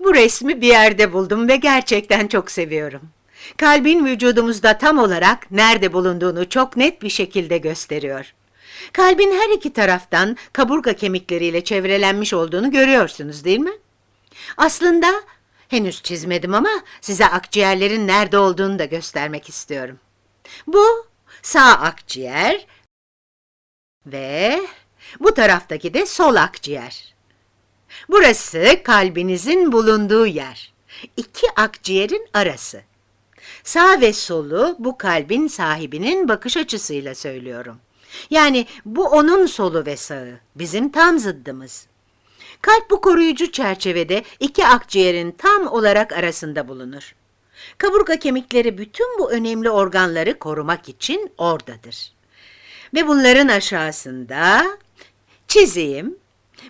Bu resmi bir yerde buldum ve gerçekten çok seviyorum. Kalbin vücudumuzda tam olarak nerede bulunduğunu çok net bir şekilde gösteriyor. Kalbin her iki taraftan kaburga kemikleriyle çevrelenmiş olduğunu görüyorsunuz değil mi? Aslında henüz çizmedim ama size akciğerlerin nerede olduğunu da göstermek istiyorum. Bu sağ akciğer ve bu taraftaki de sol akciğer. Burası kalbinizin bulunduğu yer. İki akciğerin arası. Sağ ve solu bu kalbin sahibinin bakış açısıyla söylüyorum. Yani bu onun solu ve sağı, bizim tam zıddımız. Kalp bu koruyucu çerçevede iki akciğerin tam olarak arasında bulunur. Kaburga kemikleri bütün bu önemli organları korumak için oradadır. Ve bunların aşağısında çizeyim.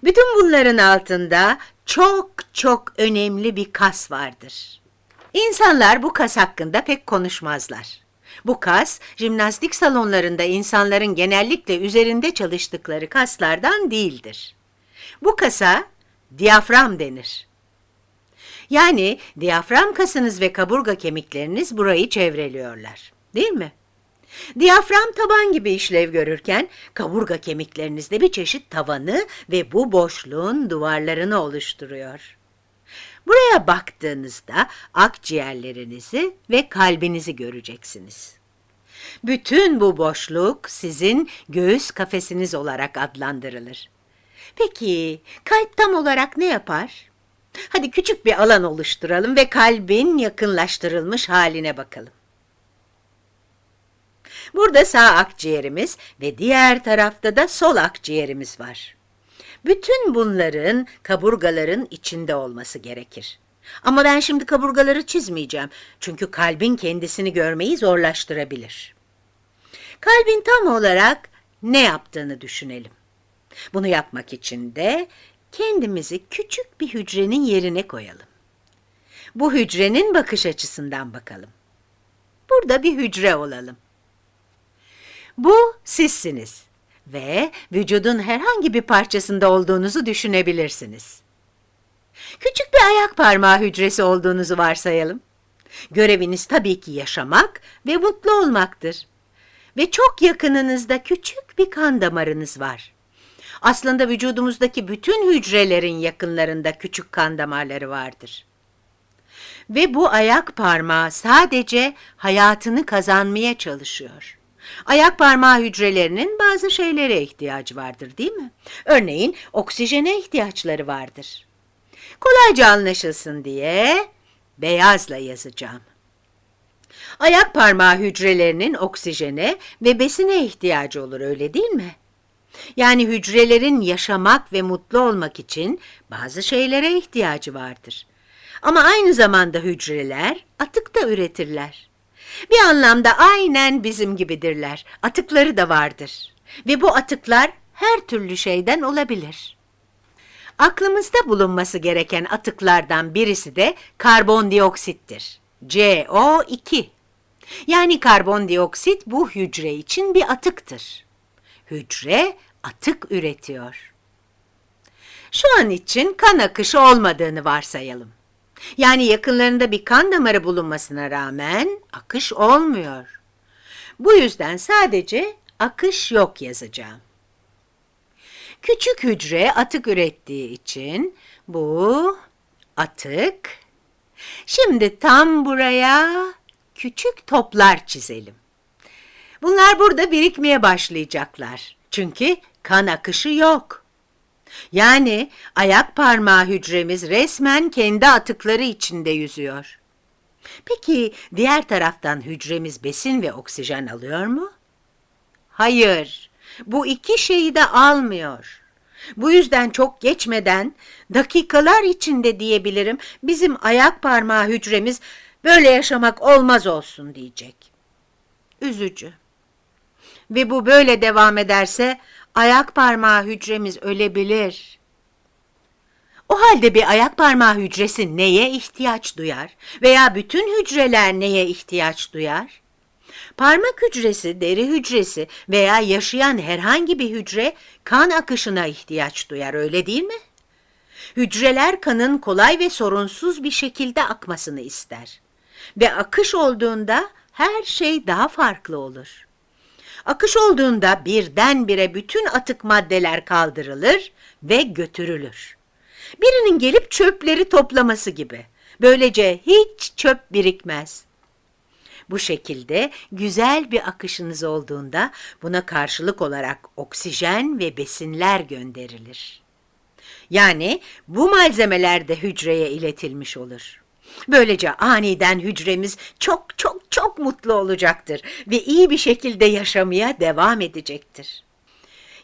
Bütün bunların altında çok çok önemli bir kas vardır. İnsanlar bu kas hakkında pek konuşmazlar. Bu kas, jimnastik salonlarında insanların genellikle üzerinde çalıştıkları kaslardan değildir. Bu kasa diyafram denir. Yani diyafram kasınız ve kaburga kemikleriniz burayı çevreliyorlar. Değil mi? Diyafram taban gibi işlev görürken kaburga kemiklerinizde bir çeşit tavanı ve bu boşluğun duvarlarını oluşturuyor. Buraya baktığınızda akciğerlerinizi ve kalbinizi göreceksiniz. Bütün bu boşluk sizin göğüs kafesiniz olarak adlandırılır. Peki kalp tam olarak ne yapar? Hadi küçük bir alan oluşturalım ve kalbin yakınlaştırılmış haline bakalım. Burada sağ akciğerimiz ve diğer tarafta da sol akciğerimiz var. Bütün bunların kaburgaların içinde olması gerekir. Ama ben şimdi kaburgaları çizmeyeceğim. Çünkü kalbin kendisini görmeyi zorlaştırabilir. Kalbin tam olarak ne yaptığını düşünelim. Bunu yapmak için de kendimizi küçük bir hücrenin yerine koyalım. Bu hücrenin bakış açısından bakalım. Burada bir hücre olalım. Bu sizsiniz ve vücudun herhangi bir parçasında olduğunuzu düşünebilirsiniz. Küçük bir ayak parmağı hücresi olduğunuzu varsayalım. Göreviniz tabii ki yaşamak ve mutlu olmaktır. Ve çok yakınınızda küçük bir kan damarınız var. Aslında vücudumuzdaki bütün hücrelerin yakınlarında küçük kan damarları vardır. Ve bu ayak parmağı sadece hayatını kazanmaya çalışıyor. Ayak parmağı hücrelerinin bazı şeylere ihtiyacı vardır değil mi? Örneğin oksijene ihtiyaçları vardır. Kolayca anlaşılsın diye beyazla yazacağım. Ayak parmağı hücrelerinin oksijene ve besine ihtiyacı olur öyle değil mi? Yani hücrelerin yaşamak ve mutlu olmak için bazı şeylere ihtiyacı vardır. Ama aynı zamanda hücreler atık da üretirler. Bir anlamda aynen bizim gibidirler. Atıkları da vardır. Ve bu atıklar her türlü şeyden olabilir. Aklımızda bulunması gereken atıklardan birisi de karbondioksittir. CO2. Yani karbondioksit bu hücre için bir atıktır. Hücre atık üretiyor. Şu an için kan akışı olmadığını varsayalım. Yani yakınlarında bir kan damarı bulunmasına rağmen akış olmuyor. Bu yüzden sadece akış yok yazacağım. Küçük hücre atık ürettiği için bu atık. Şimdi tam buraya küçük toplar çizelim. Bunlar burada birikmeye başlayacaklar. Çünkü kan akışı yok. Yani ayak parmağı hücremiz resmen kendi atıkları içinde yüzüyor. Peki diğer taraftan hücremiz besin ve oksijen alıyor mu? Hayır, bu iki şeyi de almıyor. Bu yüzden çok geçmeden, dakikalar içinde diyebilirim, bizim ayak parmağı hücremiz böyle yaşamak olmaz olsun diyecek. Üzücü. Ve bu böyle devam ederse ayak parmağı hücremiz ölebilir. O halde bir ayak parmağı hücresi neye ihtiyaç duyar veya bütün hücreler neye ihtiyaç duyar? Parmak hücresi, deri hücresi veya yaşayan herhangi bir hücre kan akışına ihtiyaç duyar öyle değil mi? Hücreler kanın kolay ve sorunsuz bir şekilde akmasını ister. Ve akış olduğunda her şey daha farklı olur. Akış olduğunda birdenbire bütün atık maddeler kaldırılır ve götürülür. Birinin gelip çöpleri toplaması gibi. Böylece hiç çöp birikmez. Bu şekilde güzel bir akışınız olduğunda buna karşılık olarak oksijen ve besinler gönderilir. Yani bu malzemeler de hücreye iletilmiş olur. Böylece aniden hücremiz çok çok çok mutlu olacaktır ve iyi bir şekilde yaşamaya devam edecektir.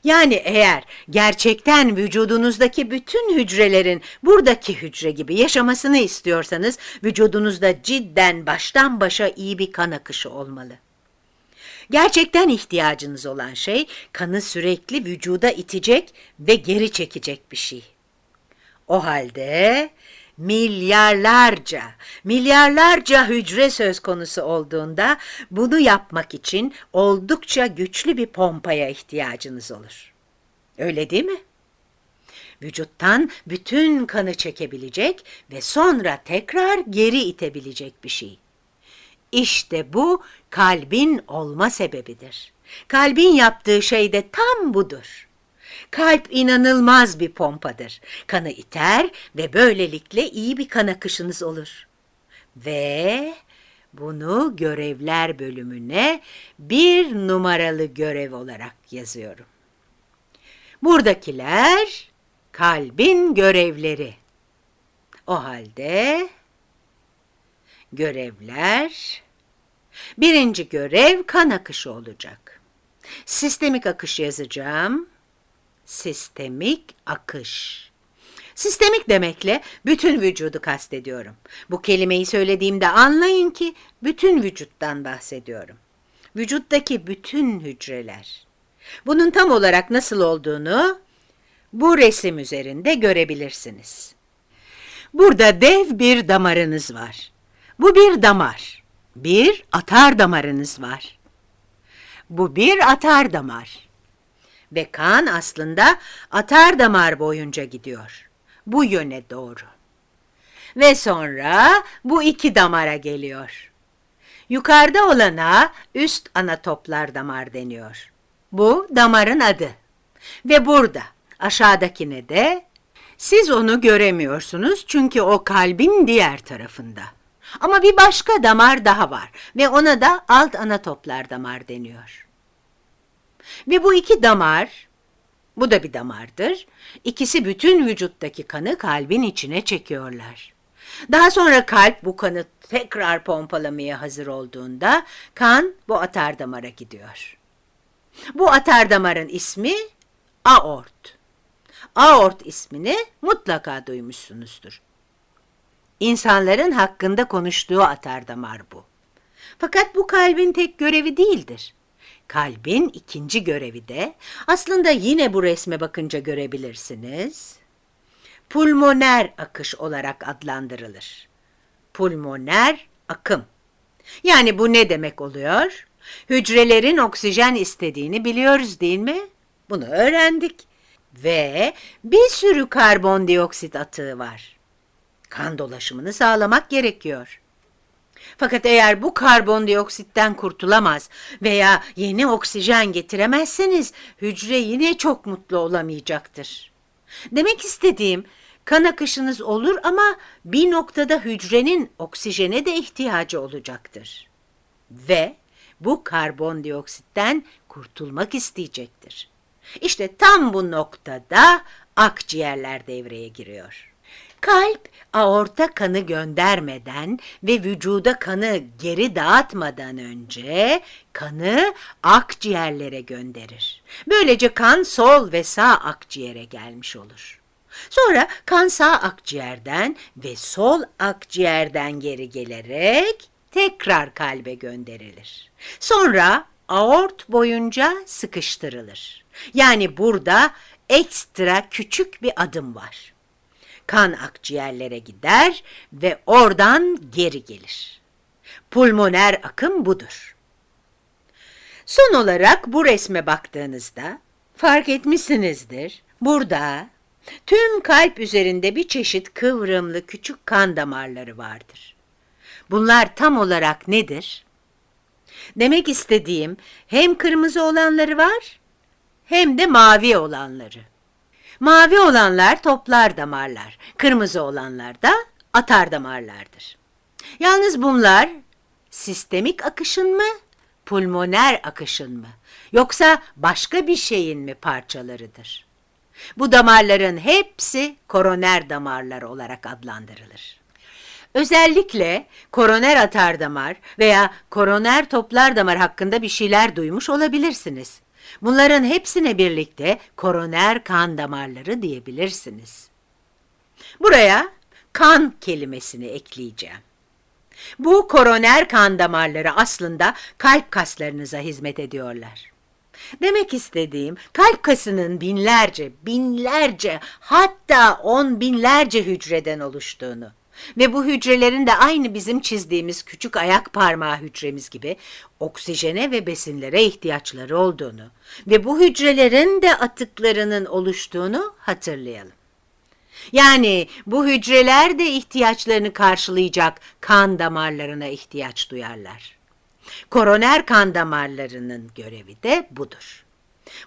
Yani eğer gerçekten vücudunuzdaki bütün hücrelerin buradaki hücre gibi yaşamasını istiyorsanız vücudunuzda cidden baştan başa iyi bir kan akışı olmalı. Gerçekten ihtiyacınız olan şey kanı sürekli vücuda itecek ve geri çekecek bir şey. O halde milyarlarca, milyarlarca hücre söz konusu olduğunda bunu yapmak için oldukça güçlü bir pompaya ihtiyacınız olur. Öyle değil mi? Vücuttan bütün kanı çekebilecek ve sonra tekrar geri itebilecek bir şey. İşte bu kalbin olma sebebidir. Kalbin yaptığı şey de tam budur. Kalp inanılmaz bir pompadır. Kanı iter ve böylelikle iyi bir kan akışınız olur. Ve bunu görevler bölümüne bir numaralı görev olarak yazıyorum. Buradakiler kalbin görevleri. O halde görevler birinci görev kan akışı olacak. Sistemik akış yazacağım sistemik akış. Sistemik demekle bütün vücudu kastediyorum. Bu kelimeyi söylediğimde anlayın ki bütün vücuttan bahsediyorum. Vücuttaki bütün hücreler. Bunun tam olarak nasıl olduğunu bu resim üzerinde görebilirsiniz. Burada dev bir damarınız var. Bu bir damar. Bir atar damarınız var. Bu bir atar damar ve kan aslında atar damar boyunca gidiyor. Bu yöne doğru. Ve sonra bu iki damara geliyor. Yukarıda olana üst ana toplar damar deniyor. Bu damarın adı. Ve burada aşağıdakine de siz onu göremiyorsunuz çünkü o kalbin diğer tarafında. Ama bir başka damar daha var ve ona da alt ana toplar damar deniyor. Ve bu iki damar, bu da bir damardır, ikisi bütün vücuttaki kanı kalbin içine çekiyorlar. Daha sonra kalp bu kanı tekrar pompalamaya hazır olduğunda kan bu atar damara gidiyor. Bu atar damarın ismi aort. Aort ismini mutlaka duymuşsunuzdur. İnsanların hakkında konuştuğu atar damar bu. Fakat bu kalbin tek görevi değildir. Kalbin ikinci görevi de aslında yine bu resme bakınca görebilirsiniz. Pulmoner akış olarak adlandırılır. Pulmoner akım. Yani bu ne demek oluyor? Hücrelerin oksijen istediğini biliyoruz değil mi? Bunu öğrendik. Ve bir sürü karbondioksit atığı var. Kan dolaşımını sağlamak gerekiyor. Fakat eğer bu karbondioksitten kurtulamaz veya yeni oksijen getiremezseniz hücre yine çok mutlu olamayacaktır. Demek istediğim kan akışınız olur ama bir noktada hücrenin oksijene de ihtiyacı olacaktır. Ve bu karbondioksitten kurtulmak isteyecektir. İşte tam bu noktada akciğerler devreye giriyor. Kalp aorta kanı göndermeden ve vücuda kanı geri dağıtmadan önce kanı akciğerlere gönderir. Böylece kan sol ve sağ akciğere gelmiş olur. Sonra kan sağ akciğerden ve sol akciğerden geri gelerek tekrar kalbe gönderilir. Sonra aort boyunca sıkıştırılır. Yani burada ekstra küçük bir adım var kan akciğerlere gider ve oradan geri gelir. Pulmoner akım budur. Son olarak bu resme baktığınızda fark etmişsinizdir. Burada Tüm kalp üzerinde bir çeşit kıvrımlı küçük kan damarları vardır. Bunlar tam olarak nedir? Demek istediğim hem kırmızı olanları var hem de mavi olanları. Mavi olanlar toplar damarlar, kırmızı olanlar da atar damarlardır. Yalnız bunlar sistemik akışın mı, pulmoner akışın mı, yoksa başka bir şeyin mi parçalarıdır? Bu damarların hepsi koroner damarlar olarak adlandırılır. Özellikle koroner atar damar veya koroner toplar damar hakkında bir şeyler duymuş olabilirsiniz. Bunların hepsine birlikte koroner kan damarları diyebilirsiniz. Buraya kan kelimesini ekleyeceğim. Bu koroner kan damarları aslında kalp kaslarınıza hizmet ediyorlar. Demek istediğim kalp kasının binlerce, binlerce hatta on binlerce hücreden oluştuğunu ve bu hücrelerin de aynı bizim çizdiğimiz küçük ayak parmağı hücremiz gibi oksijene ve besinlere ihtiyaçları olduğunu ve bu hücrelerin de atıklarının oluştuğunu hatırlayalım. Yani bu hücreler de ihtiyaçlarını karşılayacak kan damarlarına ihtiyaç duyarlar. Koroner kan damarlarının görevi de budur.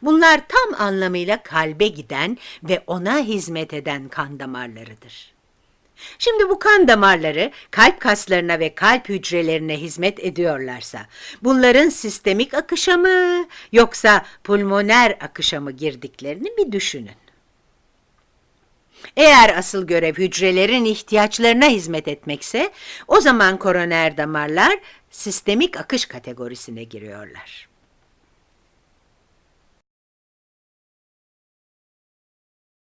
Bunlar tam anlamıyla kalbe giden ve ona hizmet eden kan damarlarıdır. Şimdi bu kan damarları kalp kaslarına ve kalp hücrelerine hizmet ediyorlarsa, bunların sistemik akışa mı yoksa pulmoner akışa mı girdiklerini bir düşünün. Eğer asıl görev hücrelerin ihtiyaçlarına hizmet etmekse, o zaman koroner damarlar sistemik akış kategorisine giriyorlar.